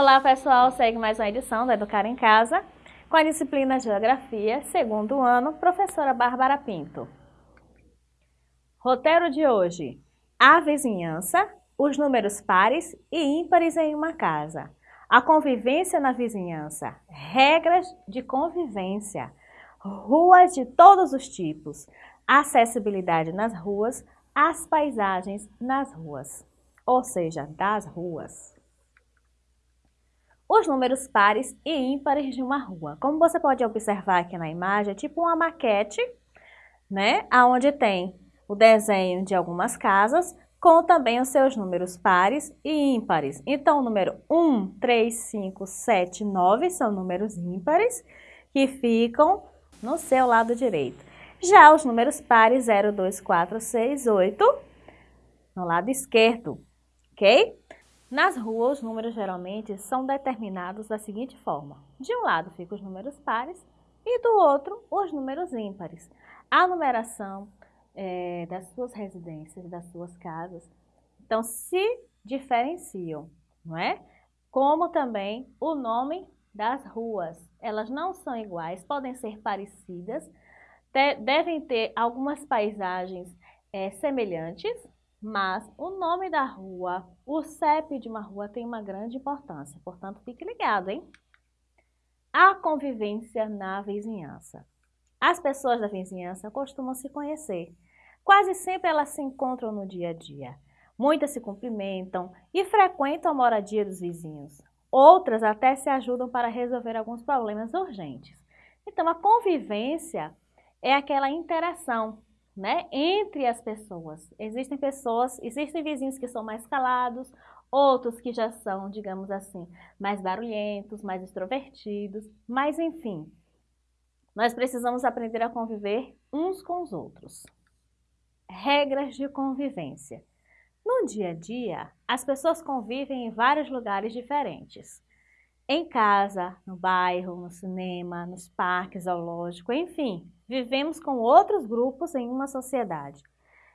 Olá pessoal, segue mais uma edição do Educar em Casa com a disciplina Geografia, segundo ano, professora Bárbara Pinto. Roteiro de hoje, a vizinhança, os números pares e ímpares em uma casa, a convivência na vizinhança, regras de convivência, ruas de todos os tipos, acessibilidade nas ruas, as paisagens nas ruas, ou seja, das ruas os números pares e ímpares de uma rua. Como você pode observar aqui na imagem, é tipo uma maquete, né? Onde tem o desenho de algumas casas, com também os seus números pares e ímpares. Então, o número 1, 3, 5, 7, 9 são números ímpares que ficam no seu lado direito. Já os números pares 0, 2, 4, 6, 8 no lado esquerdo, ok? Nas ruas, os números geralmente são determinados da seguinte forma. De um lado ficam os números pares e do outro os números ímpares. A numeração é, das suas residências, das suas casas, então se diferenciam, não é? Como também o nome das ruas. Elas não são iguais, podem ser parecidas, devem ter algumas paisagens é, semelhantes, mas o nome da rua, o CEP de uma rua tem uma grande importância, portanto fique ligado, hein? A convivência na vizinhança. As pessoas da vizinhança costumam se conhecer. Quase sempre elas se encontram no dia a dia. Muitas se cumprimentam e frequentam a moradia dos vizinhos. Outras até se ajudam para resolver alguns problemas urgentes. Então, a convivência é aquela interação né, entre as pessoas. Existem pessoas, existem vizinhos que são mais calados, outros que já são, digamos assim, mais barulhentos, mais extrovertidos, mas enfim, nós precisamos aprender a conviver uns com os outros. Regras de convivência. No dia a dia, as pessoas convivem em vários lugares diferentes. Em casa, no bairro, no cinema, nos parques, zoológico, enfim, vivemos com outros grupos em uma sociedade,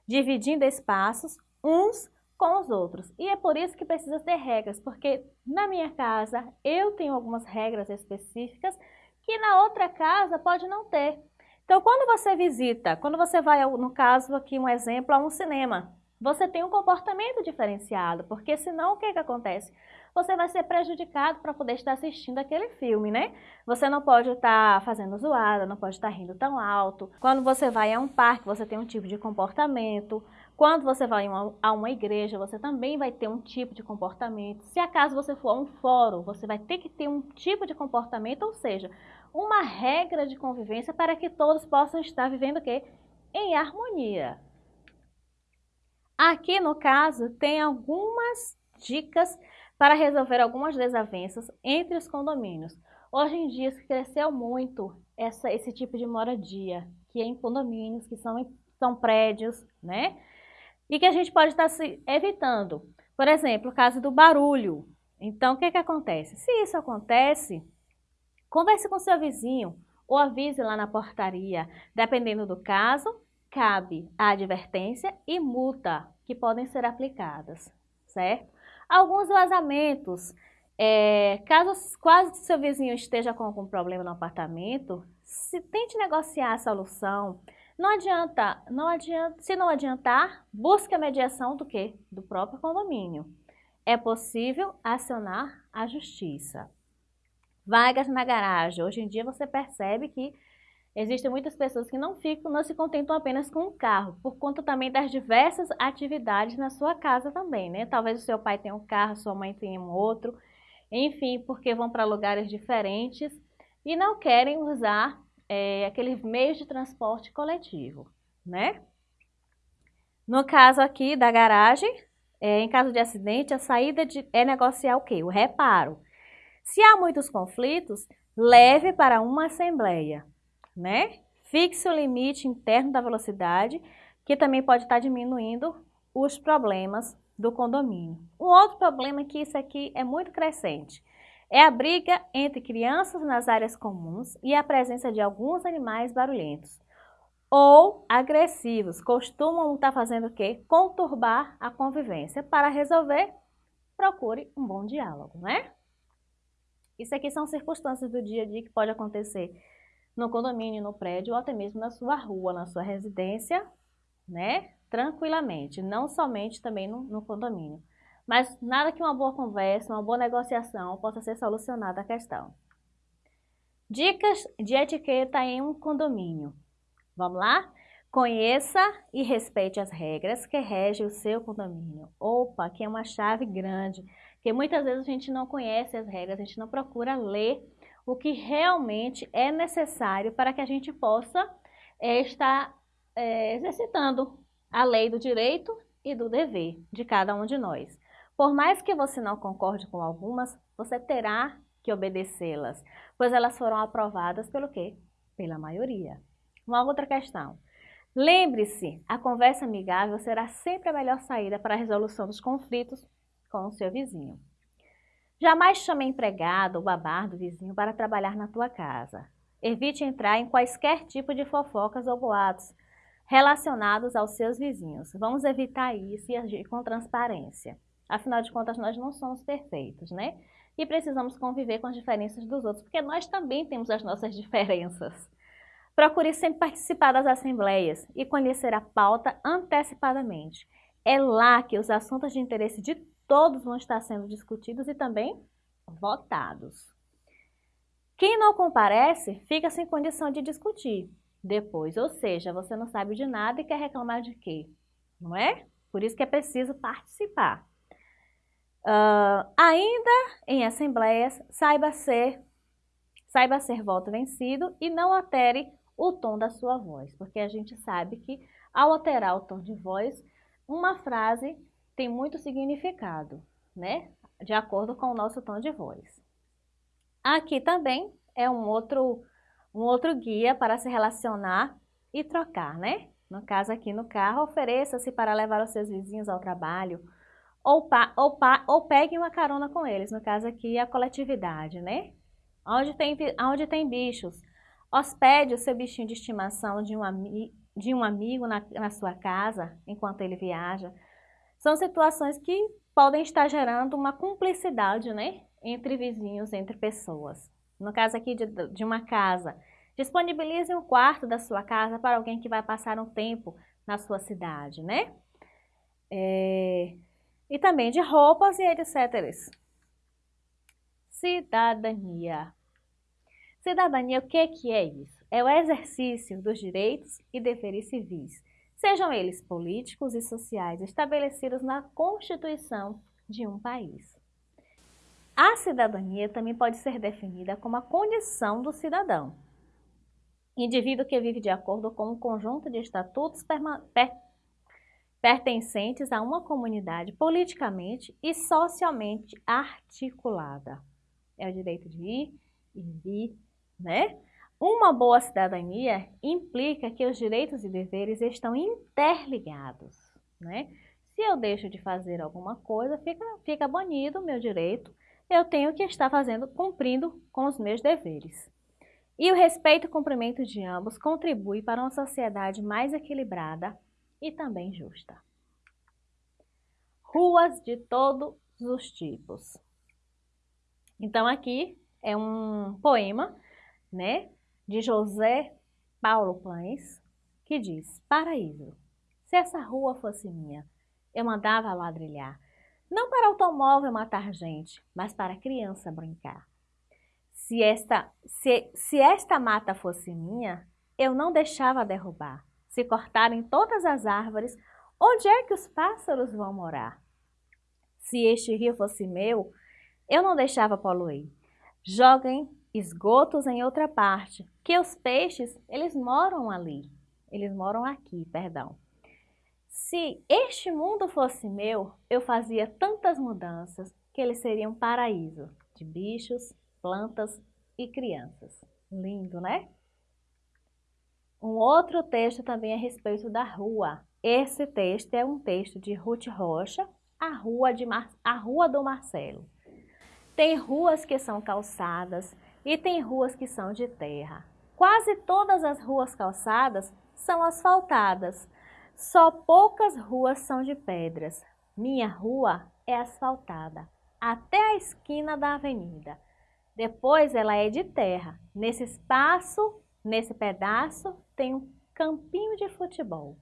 dividindo espaços uns com os outros. E é por isso que precisa ter regras, porque na minha casa eu tenho algumas regras específicas que na outra casa pode não ter. Então, quando você visita, quando você vai, no caso aqui um exemplo, a um cinema, você tem um comportamento diferenciado, porque senão o que, que acontece? Você vai ser prejudicado para poder estar assistindo aquele filme, né? Você não pode estar fazendo zoada, não pode estar rindo tão alto. Quando você vai a um parque, você tem um tipo de comportamento. Quando você vai a uma igreja, você também vai ter um tipo de comportamento. Se acaso você for a um fórum, você vai ter que ter um tipo de comportamento, ou seja, uma regra de convivência para que todos possam estar vivendo o quê? Em harmonia. Aqui, no caso, tem algumas dicas para resolver algumas desavenças entre os condomínios. Hoje em dia cresceu muito essa, esse tipo de moradia, que é em condomínios, que são, são prédios, né? E que a gente pode estar se evitando. Por exemplo, o caso do barulho. Então, o que, que acontece? Se isso acontece, converse com seu vizinho ou avise lá na portaria. Dependendo do caso, cabe a advertência e multa que podem ser aplicadas, certo? Alguns vazamentos. É, caso quase seu vizinho esteja com algum problema no apartamento, se tente negociar a solução. Não adianta, não adianta, se não adiantar, busque a mediação do que? Do próprio condomínio. É possível acionar a justiça. Vagas na garagem. Hoje em dia você percebe que Existem muitas pessoas que não ficam, não se contentam apenas com um carro, por conta também das diversas atividades na sua casa também, né? Talvez o seu pai tenha um carro, sua mãe tenha um outro, enfim, porque vão para lugares diferentes e não querem usar é, aqueles meios de transporte coletivo, né? No caso aqui da garagem, é, em caso de acidente, a saída de, é negociar o quê? O reparo. Se há muitos conflitos, leve para uma assembleia né? Fixe o limite interno da velocidade, que também pode estar diminuindo os problemas do condomínio. Um outro problema é que isso aqui é muito crescente. É a briga entre crianças nas áreas comuns e a presença de alguns animais barulhentos ou agressivos. Costumam estar fazendo o quê? Conturbar a convivência. Para resolver, procure um bom diálogo, né? Isso aqui são circunstâncias do dia a dia que pode acontecer no condomínio, no prédio ou até mesmo na sua rua, na sua residência, né? Tranquilamente, não somente também no, no condomínio. Mas nada que uma boa conversa, uma boa negociação possa ser solucionada a questão. Dicas de etiqueta em um condomínio. Vamos lá? Conheça e respeite as regras que regem o seu condomínio. Opa, aqui é uma chave grande, porque muitas vezes a gente não conhece as regras, a gente não procura ler o que realmente é necessário para que a gente possa é, estar é, exercitando a lei do direito e do dever de cada um de nós. Por mais que você não concorde com algumas, você terá que obedecê-las, pois elas foram aprovadas pelo quê? Pela maioria. Uma outra questão. Lembre-se, a conversa amigável será sempre a melhor saída para a resolução dos conflitos com o seu vizinho. Jamais chame empregado ou babar vizinho para trabalhar na tua casa. Evite entrar em quaisquer tipo de fofocas ou boatos relacionados aos seus vizinhos. Vamos evitar isso e agir com transparência. Afinal de contas, nós não somos perfeitos, né? E precisamos conviver com as diferenças dos outros, porque nós também temos as nossas diferenças. Procure sempre participar das assembleias e conhecer a pauta antecipadamente. É lá que os assuntos de interesse de todos vão estar sendo discutidos e também votados. Quem não comparece fica sem condição de discutir depois, ou seja, você não sabe de nada e quer reclamar de quê? Não é? Por isso que é preciso participar. Uh, ainda em assembleias, saiba ser, saiba ser voto vencido e não altere o tom da sua voz, porque a gente sabe que ao alterar o tom de voz, uma frase tem muito significado, né? De acordo com o nosso tom de voz. Aqui também é um outro, um outro guia para se relacionar e trocar, né? No caso aqui no carro, ofereça-se para levar os seus vizinhos ao trabalho ou, pa, ou, pa, ou pegue uma carona com eles, no caso aqui a coletividade, né? Onde tem, onde tem bichos, Hospede o seu bichinho de estimação de um, ami de um amigo na, na sua casa enquanto ele viaja. São situações que podem estar gerando uma cumplicidade né, entre vizinhos, entre pessoas. No caso aqui de, de uma casa, disponibilize um quarto da sua casa para alguém que vai passar um tempo na sua cidade, né? É... E também de roupas e etc. Cidadania. Cidadania, o que, que é isso? É o exercício dos direitos e deveres civis, sejam eles políticos e sociais estabelecidos na Constituição de um país. A cidadania também pode ser definida como a condição do cidadão, indivíduo que vive de acordo com um conjunto de estatutos per pertencentes a uma comunidade politicamente e socialmente articulada. É o direito de ir e vir, né? Uma boa cidadania implica que os direitos e deveres estão interligados, né? Se eu deixo de fazer alguma coisa, fica, fica banido o meu direito, eu tenho que estar fazendo, cumprindo com os meus deveres. E o respeito e cumprimento de ambos contribui para uma sociedade mais equilibrada e também justa. Ruas de todos os tipos. Então aqui é um poema, né, de José Paulo Pães, que diz: Paraíso, se essa rua fosse minha, eu mandava ladrilhar, não para automóvel matar gente, mas para criança brincar. Se esta, se, se esta mata fosse minha, eu não deixava derrubar. Se cortarem todas as árvores, onde é que os pássaros vão morar? Se este rio fosse meu, eu não deixava poluir. Joguem esgotos em outra parte, que os peixes, eles moram ali. Eles moram aqui, perdão. Se este mundo fosse meu, eu fazia tantas mudanças que ele seria um paraíso de bichos, plantas e crianças. Lindo, né? Um outro texto também a respeito da rua. Esse texto é um texto de Ruth Rocha, a Rua, de Mar... a rua do Marcelo. Tem ruas que são calçadas e tem ruas que são de terra. Quase todas as ruas calçadas são asfaltadas. Só poucas ruas são de pedras. Minha rua é asfaltada até a esquina da avenida. Depois ela é de terra. Nesse espaço, nesse pedaço, tem um campinho de futebol.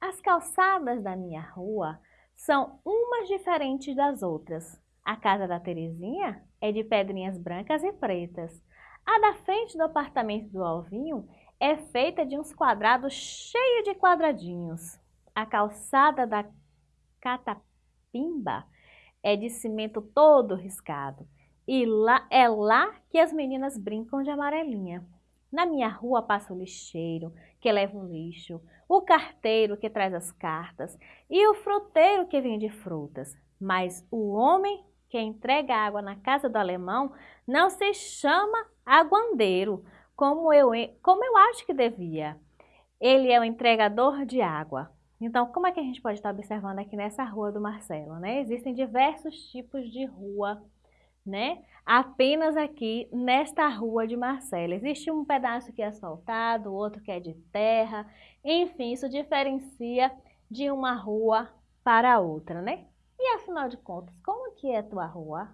As calçadas da minha rua são umas diferentes das outras. A casa da Terezinha é de pedrinhas brancas e pretas. A da frente do apartamento do Alvinho é feita de uns quadrados cheios de quadradinhos. A calçada da Catapimba é de cimento todo riscado. E lá é lá que as meninas brincam de amarelinha. Na minha rua passa o lixeiro, que leva o lixo, o carteiro que traz as cartas e o fruteiro que vende frutas. Mas o homem que entrega água na casa do alemão não se chama aguandeiro, como eu, como eu acho que devia. Ele é o entregador de água. Então, como é que a gente pode estar observando aqui nessa rua do Marcelo, né? Existem diversos tipos de rua, né? Apenas aqui nesta rua de Marcelo. Existe um pedaço que é asfaltado, outro que é de terra. Enfim, isso diferencia de uma rua para outra, né? E afinal de contas, como que é a tua rua?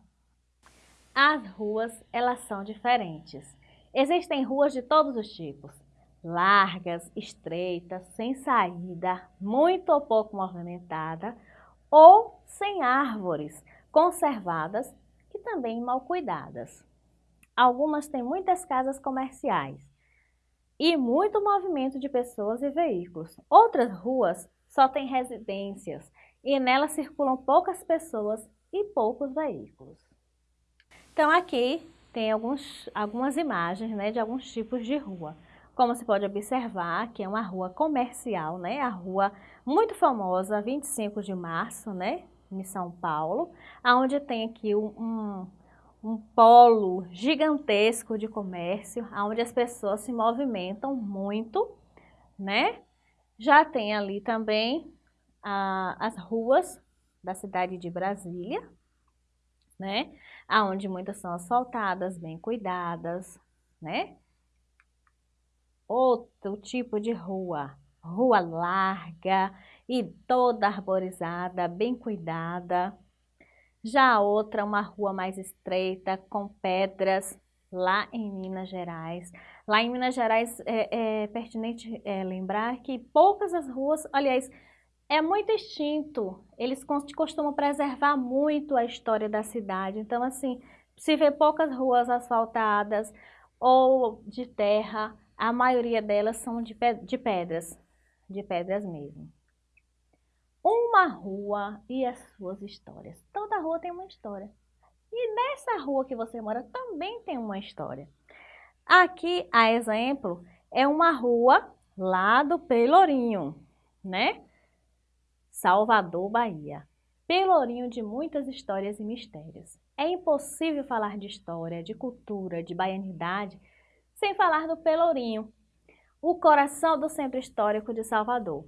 As ruas, elas são diferentes. Existem ruas de todos os tipos. Largas, estreitas, sem saída, muito ou pouco movimentada, ou sem árvores, conservadas e também mal cuidadas. Algumas têm muitas casas comerciais e muito movimento de pessoas e veículos. Outras ruas só têm residências e nelas circulam poucas pessoas e poucos veículos. Então aqui tem alguns, algumas imagens né, de alguns tipos de rua. Como se pode observar, que é uma rua comercial, né? A rua muito famosa, 25 de março, né? Em São Paulo, onde tem aqui um, um, um polo gigantesco de comércio, onde as pessoas se movimentam muito, né? Já tem ali também as ruas da cidade de Brasília, né? Aonde muitas são asfaltadas, bem cuidadas, né? Outro tipo de rua, rua larga e toda arborizada, bem cuidada. Já outra, uma rua mais estreita, com pedras, lá em Minas Gerais. Lá em Minas Gerais é, é pertinente é, lembrar que poucas as ruas, aliás, é muito extinto. Eles costumam preservar muito a história da cidade. Então, assim, se vê poucas ruas asfaltadas ou de terra, a maioria delas são de, de pedras, de pedras mesmo. Uma rua e as suas histórias. Toda rua tem uma história. E nessa rua que você mora também tem uma história. Aqui, a exemplo, é uma rua lá do Pelourinho, né? Salvador, Bahia. Pelourinho de muitas histórias e mistérios. É impossível falar de história, de cultura, de baianidade, sem falar do Pelourinho, o coração do centro histórico de Salvador.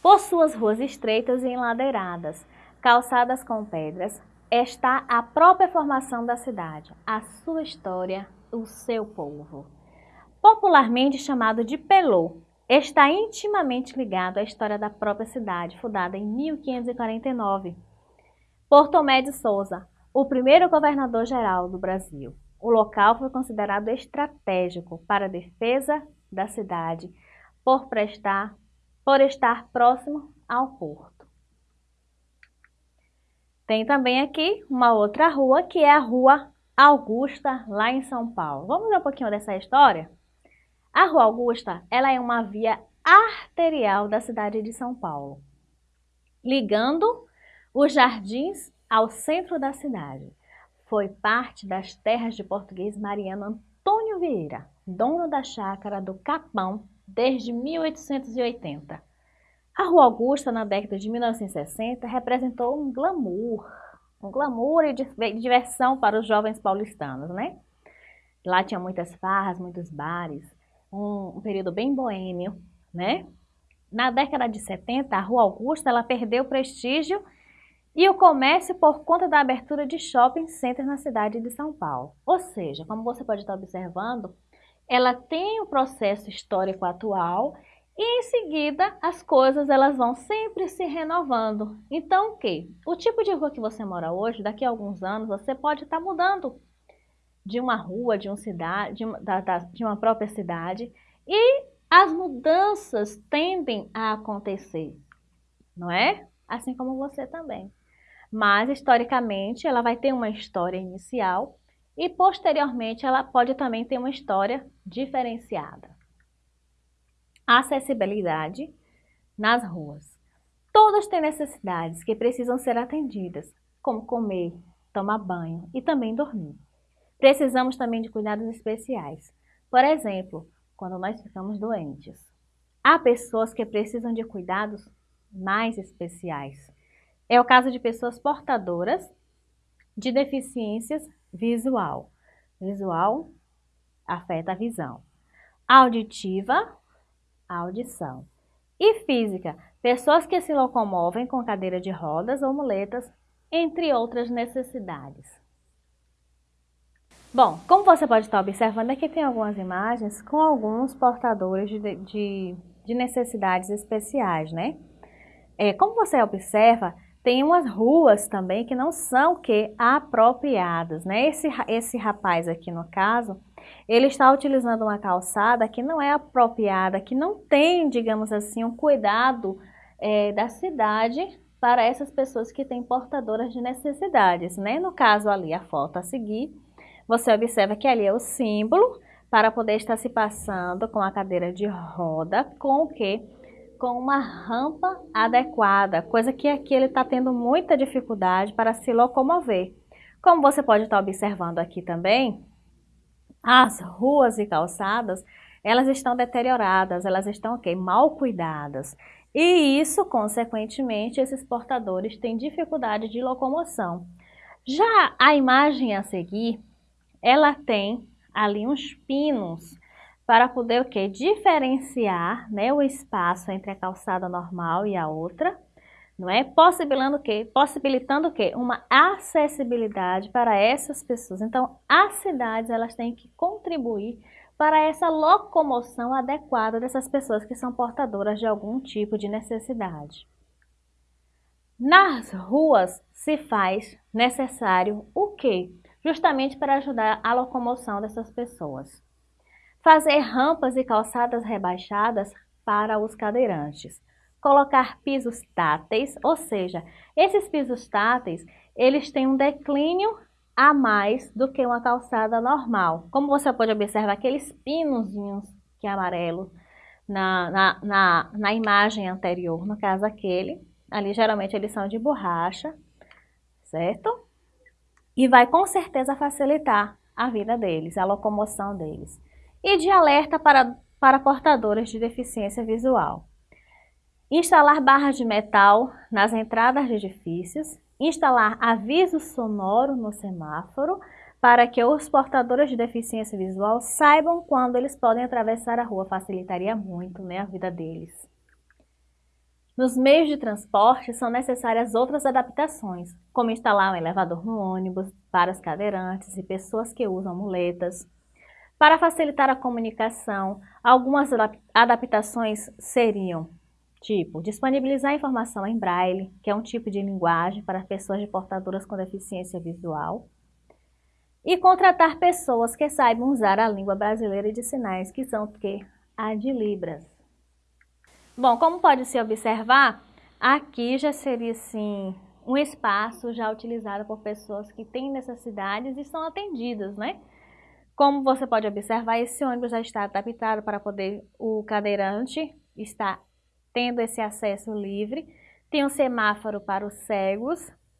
Por suas ruas estreitas e enladeiradas, calçadas com pedras, está a própria formação da cidade, a sua história, o seu povo. Popularmente chamado de Pelô, está intimamente ligado à história da própria cidade, fundada em 1549, por Tomé de Souza, o primeiro governador-geral do Brasil. O local foi considerado estratégico para a defesa da cidade por, prestar, por estar próximo ao porto. Tem também aqui uma outra rua, que é a Rua Augusta, lá em São Paulo. Vamos ver um pouquinho dessa história? A Rua Augusta, ela é uma via arterial da cidade de São Paulo, ligando os jardins ao centro da cidade. Foi parte das terras de português Mariano Antônio Vieira, dono da chácara do Capão desde 1880. A Rua Augusta, na década de 1960, representou um glamour, um glamour e diversão para os jovens paulistanos, né? Lá tinha muitas farras, muitos bares, um, um período bem boêmio, né? Na década de 70, a Rua Augusta ela perdeu prestígio e o comércio por conta da abertura de shopping centers na cidade de São Paulo. Ou seja, como você pode estar observando, ela tem o processo histórico atual e em seguida, as coisas elas vão sempre se renovando. Então, o que? O tipo de rua que você mora hoje, daqui a alguns anos, você pode estar mudando de uma rua, de, uma cidade, de, uma, da, da, de uma própria cidade e as mudanças tendem a acontecer, não é? Assim como você também. Mas, historicamente, ela vai ter uma história inicial e, posteriormente, ela pode também ter uma história diferenciada. Acessibilidade nas ruas. Todas têm necessidades que precisam ser atendidas, como comer, tomar banho e também dormir. Precisamos também de cuidados especiais. Por exemplo, quando nós ficamos doentes. Há pessoas que precisam de cuidados mais especiais. É o caso de pessoas portadoras de deficiências visual. Visual afeta a visão. Auditiva, audição. E física, pessoas que se locomovem com cadeira de rodas ou muletas, entre outras necessidades. Bom, como você pode estar observando, aqui tem algumas imagens com alguns portadores de, de, de necessidades especiais, né? É, como você observa, tem umas ruas também que não são que apropriadas, né? Esse, esse rapaz aqui no caso, ele está utilizando uma calçada que não é apropriada, que não tem, digamos assim, um cuidado é, da cidade para essas pessoas que têm portadoras de necessidades, né? No caso ali, a foto a seguir, você observa que ali é o símbolo para poder estar se passando com a cadeira de roda, com o que? Com uma rampa adequada, coisa que aqui ele está tendo muita dificuldade para se locomover. Como você pode estar observando aqui também, as ruas e calçadas, elas estão deterioradas, elas estão okay, mal cuidadas. E isso, consequentemente, esses portadores têm dificuldade de locomoção. Já a imagem a seguir, ela tem ali uns pinos para poder o quê? Diferenciar né, o espaço entre a calçada normal e a outra, não é? Possibilitando o quê? Possibilitando o quê? Uma acessibilidade para essas pessoas. Então, as cidades elas têm que contribuir para essa locomoção adequada dessas pessoas que são portadoras de algum tipo de necessidade. Nas ruas se faz necessário o quê? Justamente para ajudar a locomoção dessas pessoas. Fazer rampas e calçadas rebaixadas para os cadeirantes. Colocar pisos táteis, ou seja, esses pisos táteis, eles têm um declínio a mais do que uma calçada normal. Como você pode observar, aqueles pinozinhos que é amarelo na, na, na, na imagem anterior, no caso aquele, ali geralmente eles são de borracha, certo? E vai com certeza facilitar a vida deles, a locomoção deles. E de alerta para, para portadores de deficiência visual. Instalar barras de metal nas entradas de edifícios, instalar aviso sonoro no semáforo para que os portadores de deficiência visual saibam quando eles podem atravessar a rua, facilitaria muito né, a vida deles. Nos meios de transporte são necessárias outras adaptações, como instalar um elevador no ônibus para os cadeirantes e pessoas que usam muletas. Para facilitar a comunicação, algumas adaptações seriam tipo disponibilizar informação em braille, que é um tipo de linguagem para pessoas de portadoras com deficiência visual, e contratar pessoas que saibam usar a língua brasileira de sinais, que são o que? A de Libras. Bom, como pode se observar, aqui já seria assim um espaço já utilizado por pessoas que têm necessidades e são atendidas, né? Como você pode observar, esse ônibus já está adaptado para poder o cadeirante estar tendo esse acesso livre. Tem um semáforo para os cegos,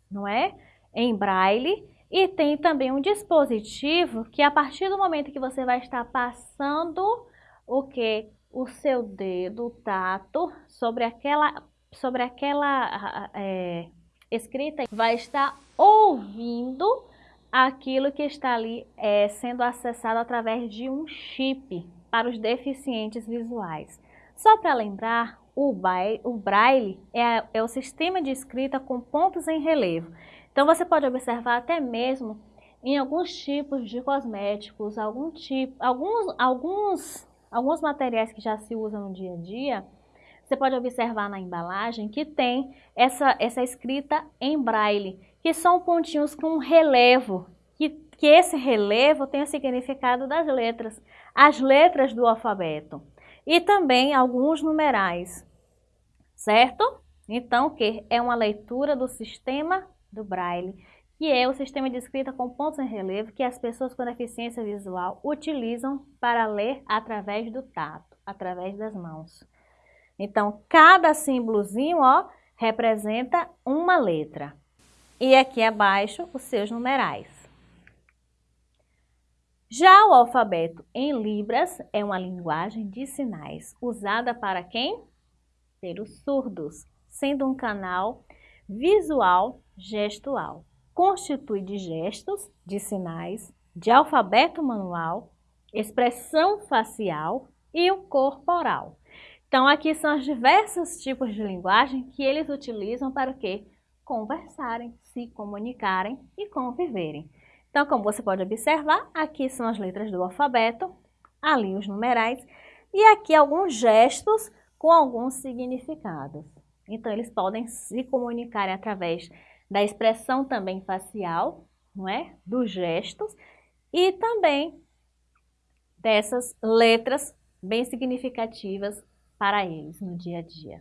não é? Em braille. E tem também um dispositivo que a partir do momento que você vai estar passando o que? O seu dedo, o tato, sobre aquela, sobre aquela é, escrita, vai estar ouvindo aquilo que está ali é, sendo acessado através de um chip para os deficientes visuais. Só para lembrar, o, braille, o braille é, é o sistema de escrita com pontos em relevo. Então você pode observar até mesmo em alguns tipos de cosméticos, algum tipo, alguns, alguns alguns materiais que já se usam no dia a dia, você pode observar na embalagem que tem essa, essa escrita em braille, que são pontinhos com relevo, que que esse relevo tem o significado das letras, as letras do alfabeto e também alguns numerais, certo? Então, que é uma leitura do sistema do Braille, que é o sistema de escrita com pontos em relevo que as pessoas com deficiência visual utilizam para ler através do tato, através das mãos. Então, cada símbolozinho, ó, representa uma letra. E aqui abaixo, os seus numerais. Já o alfabeto em Libras é uma linguagem de sinais usada para quem? Pelos surdos, sendo um canal visual gestual. Constitui de gestos, de sinais, de alfabeto manual, expressão facial e o corporal. Então, aqui são os diversos tipos de linguagem que eles utilizam para o quê? Conversarem, se comunicarem e conviverem. Então, como você pode observar, aqui são as letras do alfabeto, ali os numerais e aqui alguns gestos com alguns significados. Então, eles podem se comunicar através da expressão também facial, não é? Dos gestos e também dessas letras bem significativas para eles no dia a dia.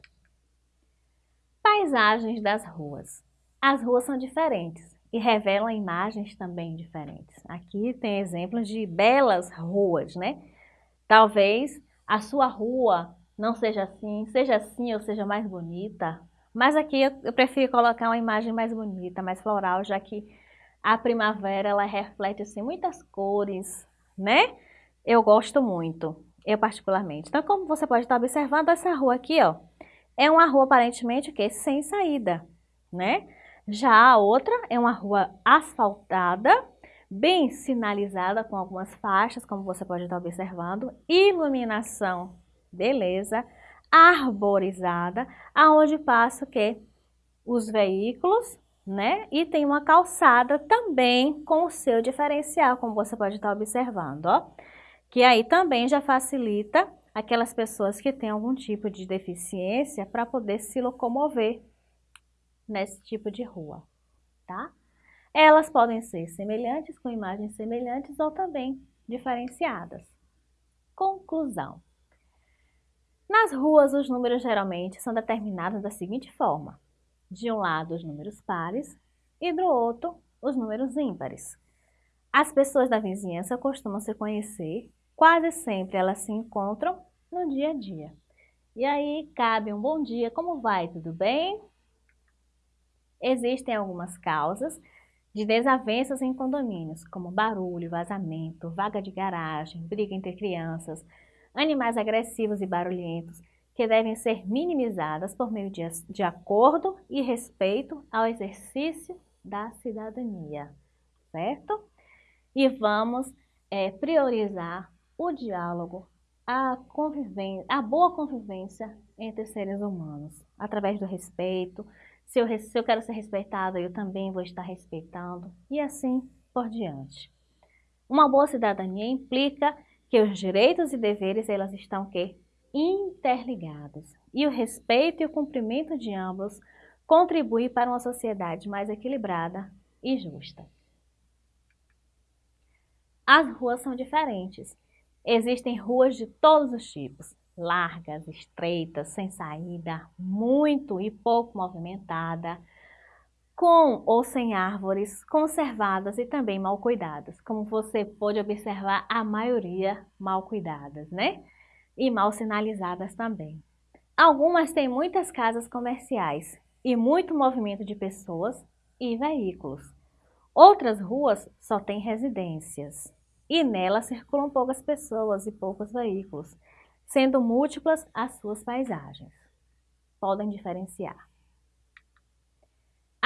Paisagens das ruas. As ruas são diferentes e revelam imagens também diferentes. Aqui tem exemplos de belas ruas, né? Talvez a sua rua não seja assim, seja assim ou seja mais bonita, mas aqui eu, eu prefiro colocar uma imagem mais bonita, mais floral, já que a primavera ela reflete assim muitas cores, né? Eu gosto muito eu particularmente. Então, como você pode estar observando, essa rua aqui, ó, é uma rua aparentemente que sem saída, né? Já a outra é uma rua asfaltada, bem sinalizada com algumas faixas, como você pode estar observando, iluminação, beleza, arborizada, aonde passa o quê? Os veículos, né? E tem uma calçada também com o seu diferencial, como você pode estar observando, ó que aí também já facilita aquelas pessoas que têm algum tipo de deficiência para poder se locomover nesse tipo de rua, tá? Elas podem ser semelhantes, com imagens semelhantes ou também diferenciadas. Conclusão. Nas ruas, os números geralmente são determinados da seguinte forma. De um lado, os números pares e do outro, os números ímpares. As pessoas da vizinhança costumam se conhecer quase sempre elas se encontram no dia a dia. E aí cabe um bom dia, como vai? Tudo bem? Existem algumas causas de desavenças em condomínios, como barulho, vazamento, vaga de garagem, briga entre crianças, animais agressivos e barulhentos, que devem ser minimizadas por meio de, de acordo e respeito ao exercício da cidadania, certo? E vamos é, priorizar o diálogo, a, a boa convivência entre seres humanos, através do respeito. Se eu, se eu quero ser respeitada, eu também vou estar respeitando, e assim por diante. Uma boa cidadania implica que os direitos e deveres elas estão que interligados. E o respeito e o cumprimento de ambos contribui para uma sociedade mais equilibrada e justa. As ruas são diferentes. Existem ruas de todos os tipos, largas, estreitas, sem saída, muito e pouco movimentada, com ou sem árvores, conservadas e também mal cuidadas. Como você pode observar, a maioria mal cuidadas, né? E mal sinalizadas também. Algumas têm muitas casas comerciais e muito movimento de pessoas e veículos. Outras ruas só têm residências e nela circulam poucas pessoas e poucos veículos, sendo múltiplas as suas paisagens. Podem diferenciar.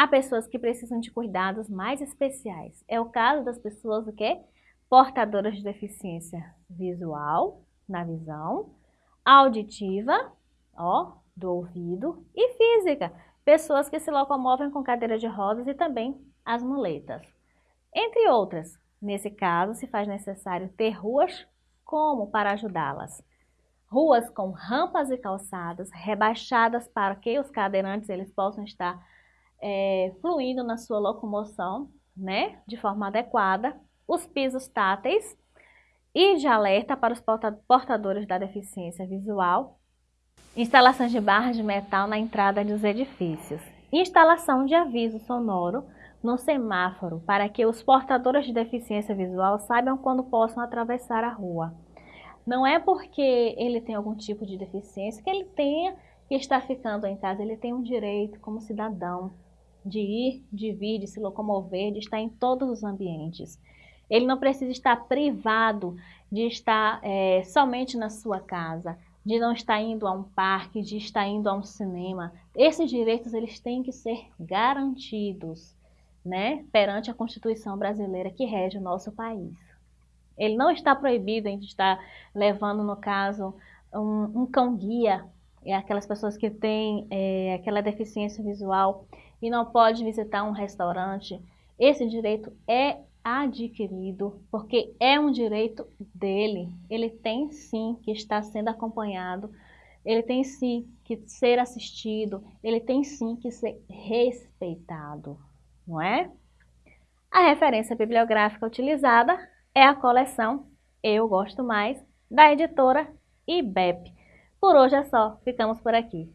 Há pessoas que precisam de cuidados mais especiais. É o caso das pessoas o quê? portadoras de deficiência visual, na visão, auditiva, ó, do ouvido, e física, pessoas que se locomovem com cadeira de rodas e também as muletas. Entre outras, Nesse caso, se faz necessário ter ruas como para ajudá-las. Ruas com rampas e calçadas rebaixadas para que os cadeirantes eles possam estar é, fluindo na sua locomoção, né, de forma adequada. os pisos táteis e de alerta para os portadores da deficiência visual, instalações de barras de metal na entrada dos edifícios, instalação de aviso sonoro no semáforo para que os portadores de deficiência visual saibam quando possam atravessar a rua. Não é porque ele tem algum tipo de deficiência que ele tenha que estar ficando em casa, ele tem um direito como cidadão de ir, de vir, de se locomover, de estar em todos os ambientes. Ele não precisa estar privado de estar é, somente na sua casa, de não estar indo a um parque, de estar indo a um cinema. Esses direitos eles têm que ser garantidos, né, perante a Constituição brasileira que rege o nosso país. Ele não está proibido de estar levando, no caso, um, um cão-guia, é aquelas pessoas que têm é, aquela deficiência visual e não pode visitar um restaurante. Esse direito é adquirido, porque é um direito dele. Ele tem sim que estar sendo acompanhado, ele tem sim que ser assistido, ele tem sim que ser respeitado, não é? A referência bibliográfica utilizada é a coleção Eu Gosto Mais, da editora IBEP. Por hoje é só, ficamos por aqui.